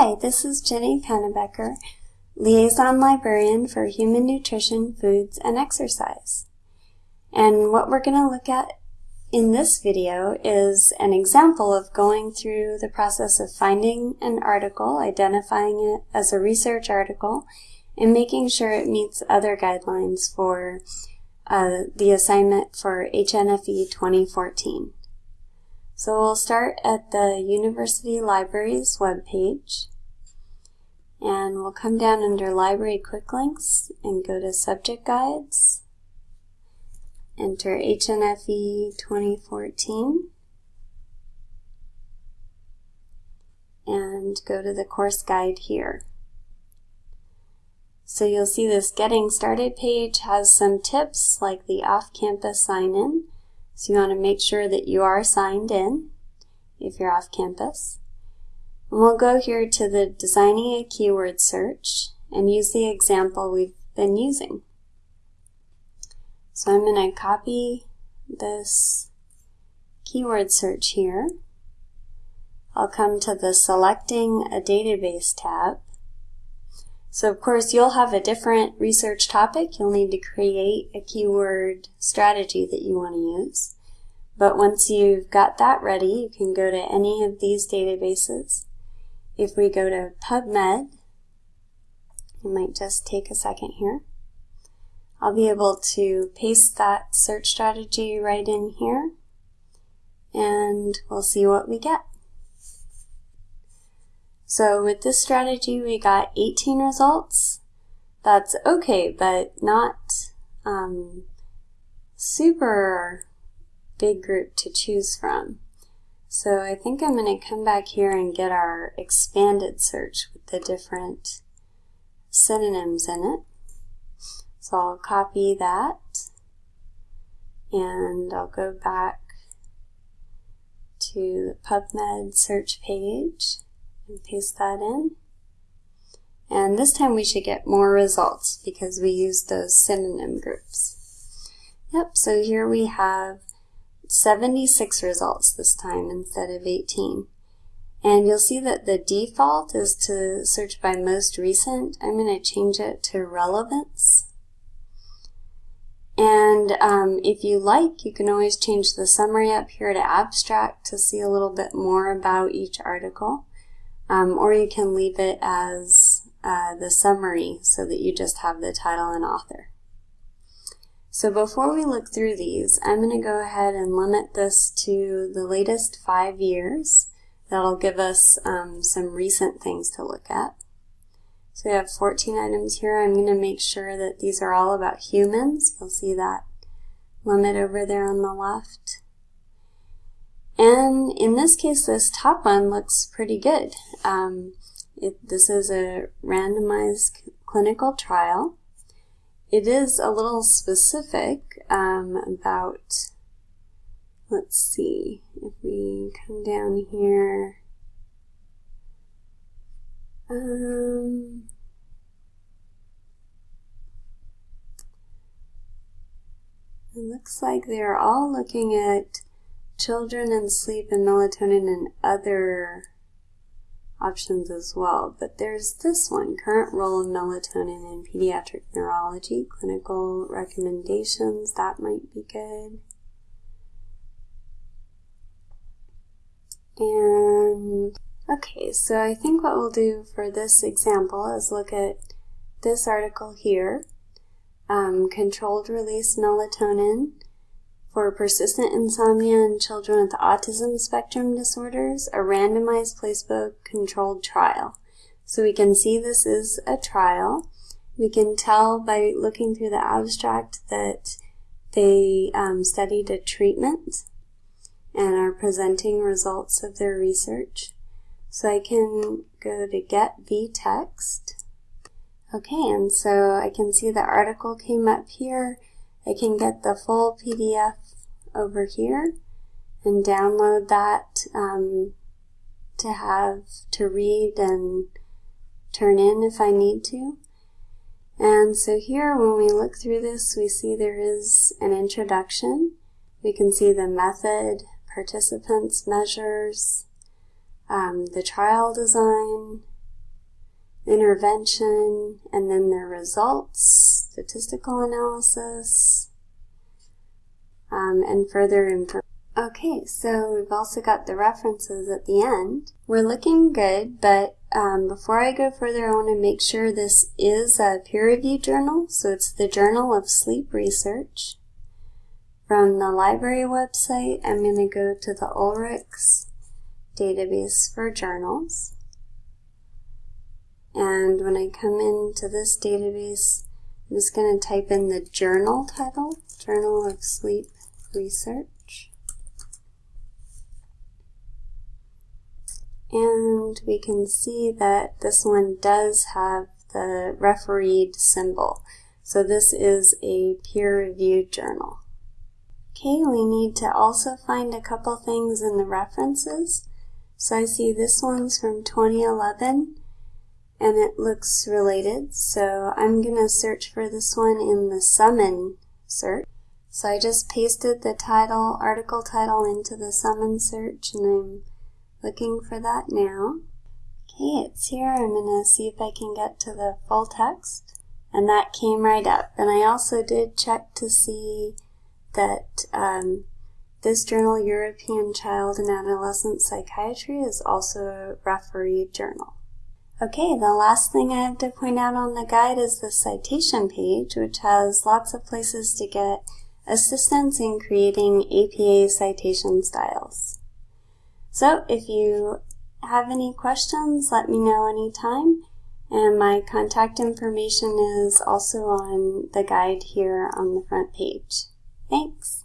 Hi, this is Ginny Pannabecker, Liaison Librarian for Human Nutrition, Foods, and Exercise. And what we're going to look at in this video is an example of going through the process of finding an article, identifying it as a research article, and making sure it meets other guidelines for uh, the assignment for HNFE 2014. So we'll start at the University Libraries webpage. And we'll come down under Library Quick Links and go to Subject Guides, enter HNFE 2014 and go to the course guide here. So you'll see this Getting Started page has some tips like the off-campus sign-in so you want to make sure that you are signed in if you're off campus. And we'll go here to the Designing a Keyword Search and use the example we've been using. So I'm going to copy this keyword search here. I'll come to the Selecting a Database tab so of course you'll have a different research topic. You'll need to create a keyword strategy that you want to use. But once you've got that ready, you can go to any of these databases. If we go to PubMed, it might just take a second here. I'll be able to paste that search strategy right in here and we'll see what we get. So with this strategy, we got 18 results. That's okay, but not um, super big group to choose from. So I think I'm going to come back here and get our expanded search with the different synonyms in it. So I'll copy that and I'll go back to the PubMed search page and paste that in. And this time we should get more results because we used those synonym groups. Yep, so here we have 76 results this time instead of 18. And you'll see that the default is to search by most recent. I'm going to change it to relevance. And um, if you like, you can always change the summary up here to abstract to see a little bit more about each article. Um, or you can leave it as uh, the summary so that you just have the title and author. So before we look through these, I'm going to go ahead and limit this to the latest five years. That'll give us um, some recent things to look at. So we have 14 items here. I'm going to make sure that these are all about humans. You'll see that limit over there on the left. And in this case, this top one looks pretty good. Um, it, this is a randomized clinical trial. It is a little specific um, about, let's see, if we come down here, um, it looks like they're all looking at children and sleep and melatonin and other options as well. But there's this one, current role of melatonin in pediatric neurology, clinical recommendations, that might be good. And okay, so I think what we'll do for this example is look at this article here, um, controlled release melatonin for persistent insomnia in children with autism spectrum disorders, a randomized placebo-controlled trial. So we can see this is a trial. We can tell by looking through the abstract that they um, studied a treatment and are presenting results of their research. So I can go to Get vText. Okay, and so I can see the article came up here. I can get the full PDF over here and download that um, to have to read and turn in if I need to. And so here when we look through this we see there is an introduction. We can see the method, participants, measures, um, the trial design, intervention, and then their results, statistical analysis, um, and further information. Okay, so we've also got the references at the end. We're looking good, but um, before I go further, I want to make sure this is a peer-reviewed journal. So it's the Journal of Sleep Research. From the library website, I'm going to go to the Ulrichs database for journals. And when I come into this database, I'm just going to type in the journal title, Journal of Sleep Research. And we can see that this one does have the refereed symbol. So this is a peer-reviewed journal. Okay, we need to also find a couple things in the references. So I see this one's from 2011 and it looks related. So I'm going to search for this one in the summon search. So I just pasted the title, article title into the summon search and I'm looking for that now. Okay, it's here. I'm going to see if I can get to the full text. And that came right up. And I also did check to see that um, this journal, European Child and Adolescent Psychiatry, is also a refereed journal. Okay, the last thing I have to point out on the guide is the citation page, which has lots of places to get assistance in creating APA citation styles. So if you have any questions, let me know anytime. And my contact information is also on the guide here on the front page. Thanks.